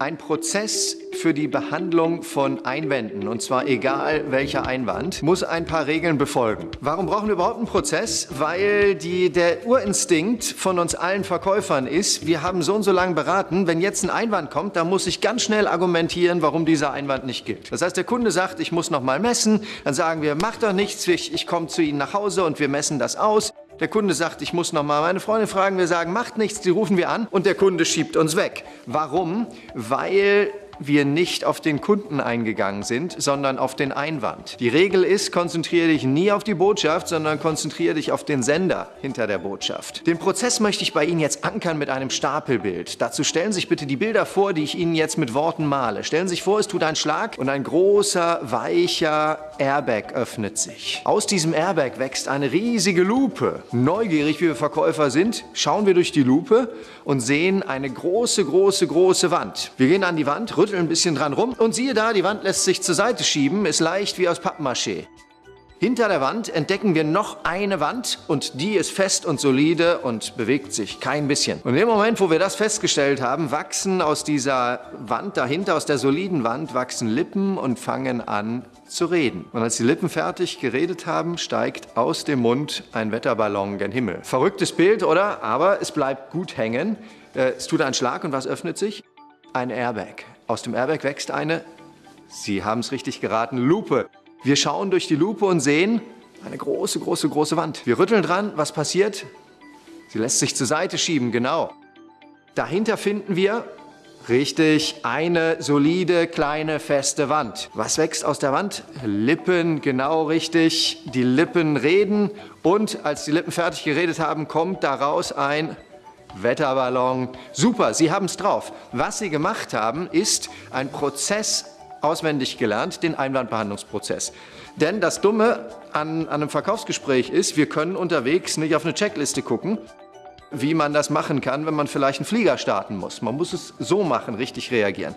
Ein Prozess für die Behandlung von Einwänden, und zwar egal welcher Einwand, muss ein paar Regeln befolgen. Warum brauchen wir überhaupt einen Prozess? Weil die, der Urinstinkt von uns allen Verkäufern ist, wir haben so und so lange beraten, wenn jetzt ein Einwand kommt, dann muss ich ganz schnell argumentieren, warum dieser Einwand nicht gilt. Das heißt, der Kunde sagt, ich muss noch mal messen, dann sagen wir, mach doch nichts, ich, ich komme zu Ihnen nach Hause und wir messen das aus. Der Kunde sagt, ich muss noch mal meine Freundin fragen. Wir sagen, macht nichts, die rufen wir an und der Kunde schiebt uns weg. Warum? Weil wir nicht auf den Kunden eingegangen sind, sondern auf den Einwand. Die Regel ist, konzentriere dich nie auf die Botschaft, sondern konzentriere dich auf den Sender hinter der Botschaft. Den Prozess möchte ich bei Ihnen jetzt ankern mit einem Stapelbild. Dazu stellen Sie sich bitte die Bilder vor, die ich Ihnen jetzt mit Worten male. Stellen Sie sich vor, es tut einen Schlag und ein großer, weicher Airbag öffnet sich. Aus diesem Airbag wächst eine riesige Lupe. Neugierig, wie wir Verkäufer sind, schauen wir durch die Lupe und sehen eine große, große, große Wand. Wir gehen an die Wand, rütteln ein bisschen dran rum und siehe da, die Wand lässt sich zur Seite schieben, ist leicht wie aus Pappmaché. Hinter der Wand entdecken wir noch eine Wand und die ist fest und solide und bewegt sich kein bisschen. Und im Moment, wo wir das festgestellt haben, wachsen aus dieser Wand dahinter, aus der soliden Wand, wachsen Lippen und fangen an zu reden. Und als die Lippen fertig geredet haben, steigt aus dem Mund ein Wetterballon gen Himmel. Verrücktes Bild, oder? Aber es bleibt gut hängen. Äh, es tut einen Schlag und was öffnet sich? Ein Airbag. Aus dem Airbag wächst eine, Sie haben es richtig geraten, Lupe. Wir schauen durch die Lupe und sehen eine große, große, große Wand. Wir rütteln dran, was passiert? Sie lässt sich zur Seite schieben, genau. Dahinter finden wir, richtig, eine solide, kleine, feste Wand. Was wächst aus der Wand? Lippen, genau richtig. Die Lippen reden und als die Lippen fertig geredet haben, kommt daraus ein Wetterballon. Super, Sie haben es drauf. Was Sie gemacht haben, ist ein Prozess auswendig gelernt, den Einwandbehandlungsprozess. Denn das Dumme an, an einem Verkaufsgespräch ist, wir können unterwegs nicht auf eine Checkliste gucken, wie man das machen kann, wenn man vielleicht einen Flieger starten muss. Man muss es so machen, richtig reagieren.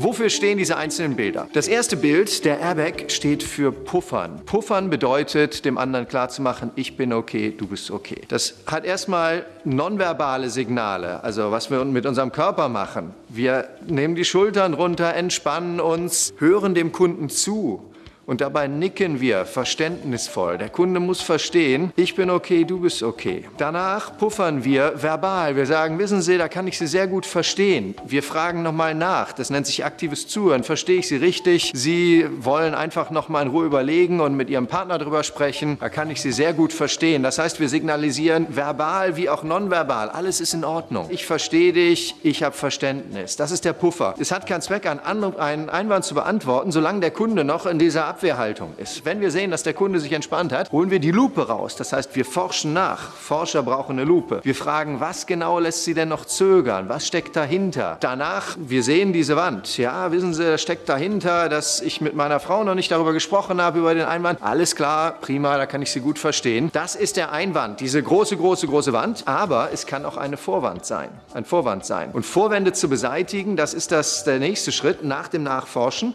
Wofür stehen diese einzelnen Bilder? Das erste Bild, der Airbag, steht für Puffern. Puffern bedeutet, dem anderen klarzumachen, ich bin okay, du bist okay. Das hat erstmal nonverbale Signale, also was wir mit unserem Körper machen. Wir nehmen die Schultern runter, entspannen uns, hören dem Kunden zu und dabei nicken wir verständnisvoll. Der Kunde muss verstehen, ich bin okay, du bist okay. Danach puffern wir verbal. Wir sagen, wissen Sie, da kann ich Sie sehr gut verstehen. Wir fragen nochmal nach. Das nennt sich aktives Zuhören. Verstehe ich Sie richtig? Sie wollen einfach nochmal in Ruhe überlegen und mit Ihrem Partner darüber sprechen. Da kann ich Sie sehr gut verstehen. Das heißt, wir signalisieren verbal wie auch nonverbal. Alles ist in Ordnung. Ich verstehe dich, ich habe Verständnis. Das ist der Puffer. Es hat keinen Zweck, einen Einwand zu beantworten, solange der Kunde noch in dieser Abwehrhaltung ist. Wenn wir sehen, dass der Kunde sich entspannt hat, holen wir die Lupe raus. Das heißt, wir forschen nach. Forscher brauchen eine Lupe. Wir fragen, was genau lässt sie denn noch zögern? Was steckt dahinter? Danach, wir sehen diese Wand. Ja, wissen Sie, da steckt dahinter, dass ich mit meiner Frau noch nicht darüber gesprochen habe, über den Einwand. Alles klar, prima, da kann ich Sie gut verstehen. Das ist der Einwand, diese große, große, große Wand. Aber es kann auch eine Vorwand sein. Ein Vorwand sein. Und Vorwände zu beseitigen, das ist das, der nächste Schritt nach dem Nachforschen.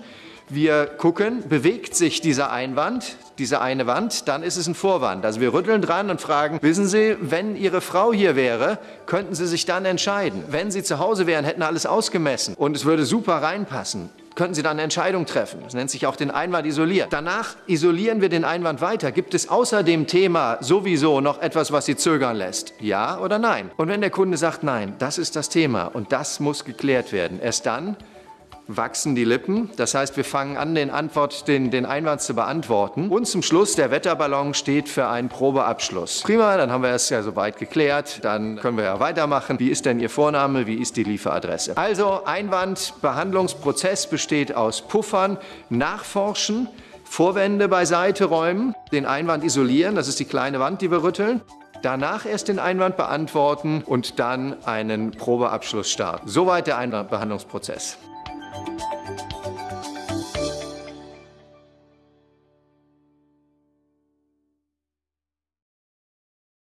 Wir gucken, bewegt sich dieser Einwand, diese eine Wand, dann ist es ein Vorwand. Also wir rütteln dran und fragen, wissen Sie, wenn Ihre Frau hier wäre, könnten Sie sich dann entscheiden. Wenn Sie zu Hause wären, hätten alles ausgemessen und es würde super reinpassen könnten Sie dann eine Entscheidung treffen. Das nennt sich auch den Einwand isolieren. Danach isolieren wir den Einwand weiter. Gibt es außer dem Thema sowieso noch etwas, was Sie zögern lässt? Ja oder nein? Und wenn der Kunde sagt, nein, das ist das Thema und das muss geklärt werden, erst dann wachsen die Lippen. Das heißt, wir fangen an, den, Antwort, den, den Einwand zu beantworten. Und zum Schluss, der Wetterballon steht für einen Probeabschluss. Prima, dann haben wir es ja soweit geklärt. Dann können wir ja weitermachen. Wie ist denn Ihr Vorname? Wie ist die Lieferadresse? Also, Einwandbehandlungsprozess besteht aus Puffern, Nachforschen, Vorwände beiseite räumen, den Einwand isolieren, das ist die kleine Wand, die wir rütteln, danach erst den Einwand beantworten und dann einen Probeabschluss starten. Soweit der Einwandbehandlungsprozess.